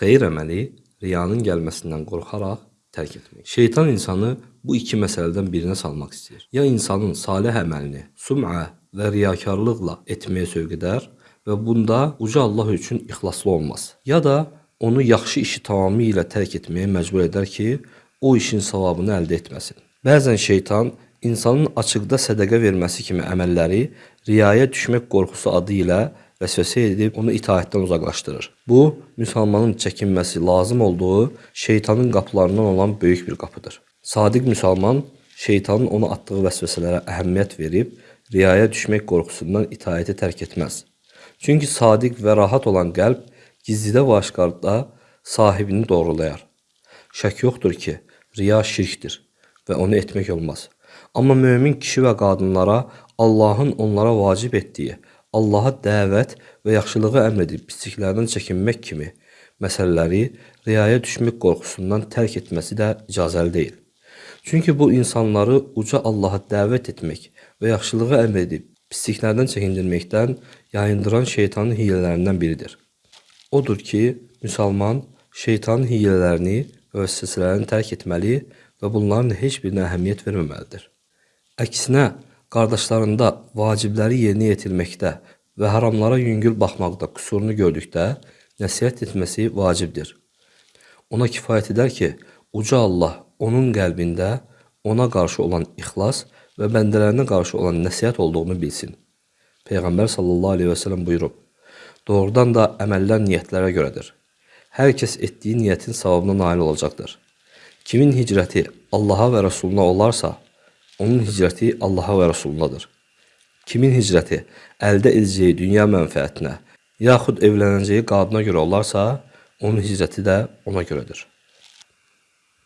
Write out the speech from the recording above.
Xeyir əməli riyanın gəlməsindən qorxaraq tərk etmək. Şeytan insanı bu iki məsələdən birinə salmaq istəyir. Ya insanın salih əməlini sum'a və riyakarlıqla etməyə sövq edər və bunda uca Allah üçün ixlaslı olmaz. Ya da onu yaxşı işi tamamilə tərk etməyə məcbur edər ki, o işin savabını əldə etməsin. Bəzən şeytan insanın açıqda sədaqə verməsi kimi əməlləri riyaya düşmək qorxusu adı ilə vəsvəsə edib onu itaətdən uzaqlaşdırır. Bu, müsəlmanın çəkinməsi lazım olduğu şeytanın qapılarından olan böyük bir qapıdır. Sadiq müsəlman şeytanın ona atdığı vəsvəsələrə əhəmiyyət verib, riyaya düşmək qorxusundan itaəti tərk etməz. Çünki sadiq və rahat olan qəlb gizlidə və aşkarda sahibini doğrulayar. Şək yoxdur ki, riya şirkdir və onu etmək olmaz. Amma mömin kişi və qadınlara Allahın onlara vacib etdiyi Allaha dəvət və yaxşılığı əmr edib pisliklərdən çəkinmək kimi məsələləri riyaya düşmək qorxusundan tərk etməsi də icazəli deyil. Çünki bu insanları uca Allaha dəvət etmək və yaxşılığı əmr edib pisliklərdən çəkindirməkdən yayındıran şeytanın hiyələlərindən biridir. Odur ki, müsəlman şeytanın hiyələlərini və vəsvəsələrini tərk etməli və bunların heç birinə əhəmiyyət verməməlidir. Əksinə, qardaşlarında vacibləri yerinə yetirməkdə və haramlara yüngül baxmaqda qüsurunu gördükdə nəsihət etməsi vacibdir. Ona kifayət edər ki, uca Allah onun qəlbində ona qarşı olan ixlas və bəndələrinə qarşı olan nəsihət olduğunu bilsin. Peyğəmbər sallallahu əleyhi və səlləm buyurub: Doğrudan da əməllər niyyətlərə görədir. Hər kəs etdiyi niyyətin savabına nail olacaqdır. Kimin hicrəti Allaha və Rəsuluna olarsa, onun hicrəti Allaha və Rəsulunadır. Kimin hicrəti əldə edəcəyi dünya mənfəətinə, yaxud evlənəcəyi qadına görə olarsa, onun hicrəti də ona görədir.